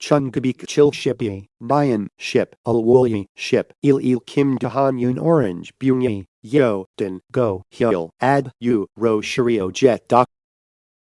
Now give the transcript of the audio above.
Chungabik Chil Shipi, Bayan Ship, Alwoli Ship, Il Il Kim Dahan Yun Orange, Bunyi, Yo, Din, Go, Hill, Ad, U, Ro Shirio Jet Doc.